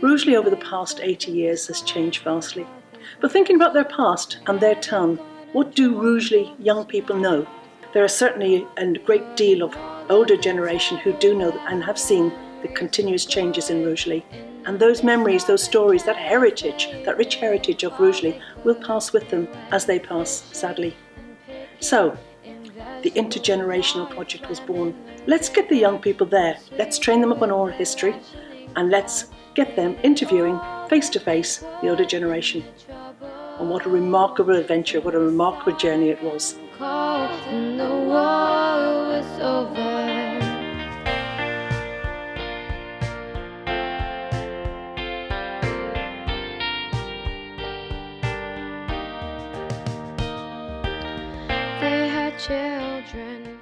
Rugeley over the past 80 years has changed vastly. But thinking about their past and their town, what do Rugeley young people know? There are certainly a great deal of older generation who do know and have seen the continuous changes in Rugeley. And those memories, those stories, that heritage, that rich heritage of Rugeley will pass with them as they pass, sadly. So, the intergenerational project was born. Let's get the young people there. Let's train them up on oral history and let's get them interviewing face to face the older generation. And what a remarkable adventure, what a remarkable journey it was. children